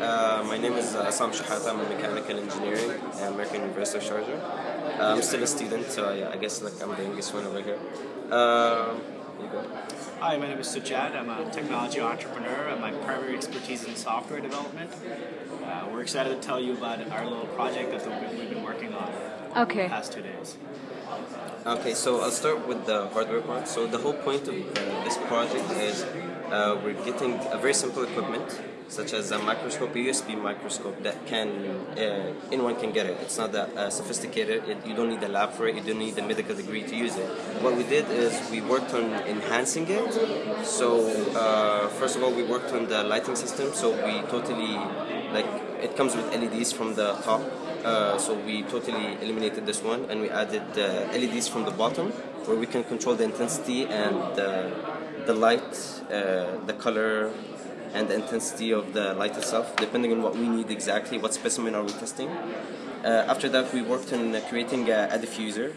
Uh, my name is uh, Sam Shahata. I'm a mechanical engineering at American University of Sharjah. Uh, I'm still a student, so I, I guess like I'm the youngest one over here. Uh, you. Hi, my name is Sujad. I'm a technology entrepreneur. and My primary expertise in software development. Uh, we're excited to tell you about our little project that we've been working on Okay. the past two days. Okay, so I'll start with the hardware part. So the whole point of uh, this project is uh, we're getting a very simple equipment, such as a microscope, a USB microscope that can uh, anyone can get it. It's not that uh, sophisticated. It, you don't need a lab for it. You don't need a medical degree to use it. What we did is we worked on enhancing it. So uh, first of all, we worked on the lighting system. So we totally like it comes with LEDs from the top. Uh, so we totally eliminated this one and we added uh, LEDs from the bottom where we can control the intensity and the light, uh, the color, and the intensity of the light itself, depending on what we need exactly, what specimen are we testing. Uh, after that, we worked on creating a, a diffuser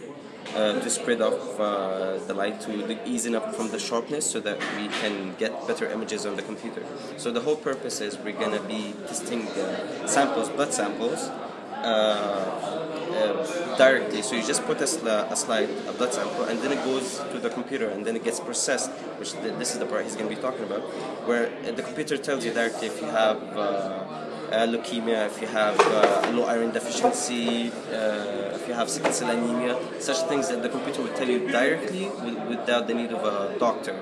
uh, to spread off uh, the light to the easing up from the sharpness so that we can get better images on the computer. So the whole purpose is we're gonna be testing samples, blood samples, uh, uh, directly. So you just put a, sli- a slide, a blood sample, and then it goes to the computer, and then it gets processed. Which th- this is the part he's going to be talking about, where uh, the computer tells you directly if you have uh, uh, leukemia, if you have uh, low iron deficiency, uh, if you have sickle cell anemia, such things that the computer will tell you directly wi- without the need of a doctor.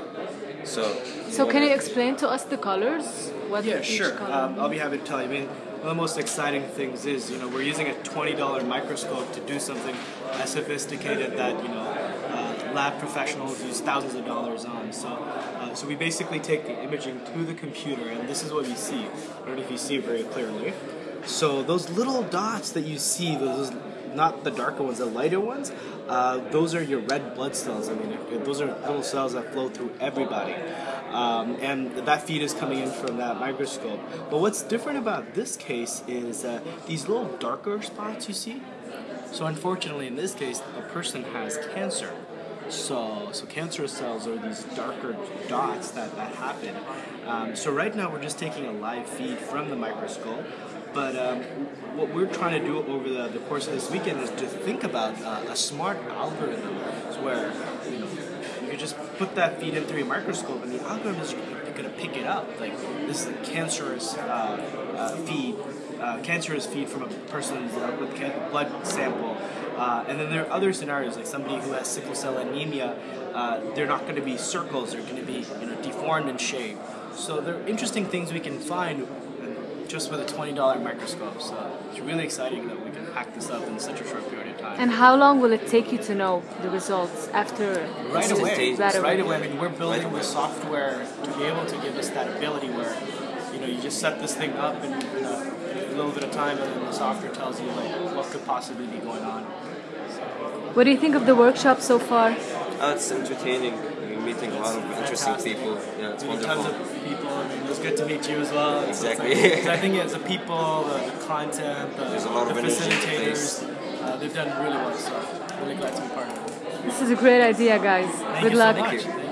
So. So can you explain to us the colors? What Yeah, each sure. color Um, I'll be happy to tell you. I mean, one of the most exciting things is, you know, we're using a $20 microscope to do something as sophisticated that, you know, uh, lab professionals use thousands of dollars on. So, uh, so we basically take the imaging to the computer, and this is what we see. I don't know if you see it very clearly. So those little dots that you see, those not the darker ones, the lighter ones, uh, those are your red blood cells. I mean, those are little cells that flow through everybody. Um, and that feed is coming in from that microscope. But what's different about this case is uh, these little darker spots you see. So unfortunately, in this case, a person has cancer. So, so cancerous cells are these darker dots that, that happen. Um, so right now we're just taking a live feed from the microscope, but um, what we're trying to do over the, the course of this weekend is to think about uh, a smart algorithm where you know you just put that feed in through your microscope and the algorithm is going to pick it up. Like this is a cancerous uh, uh, feed, uh, cancerous feed from a person uh, with ca- blood sample. Uh, and then there are other scenarios, like somebody who has sickle cell anemia. Uh, they're not going to be circles; they're going to be you know deformed in shape. So there are interesting things we can find just with a twenty dollar microscope. So it's really exciting that we can hack this up in such a short period of time. And how long will it take you to know the results after? right away, Instantaneous. Right right away. away. I mean, we're building Right the software to be able to give us that ability where, you know, you just set this thing up in, in, a, in a little bit of time, and then the software tells you like what could possibly be going on. What do you think of the workshop so far? Uh, it's entertaining. We're meeting a lot of interesting Fantastic. people. Yeah, it's I mean, wonderful. Good to meet you as well. So it's Exactly. like- I think it's the people, the, the content, the, There's a lot of the energy in the facilitators. Uh, they've done really well. So really glad to be part of it. This is a great idea, guys. Thank Good you luck. So much. you. Thank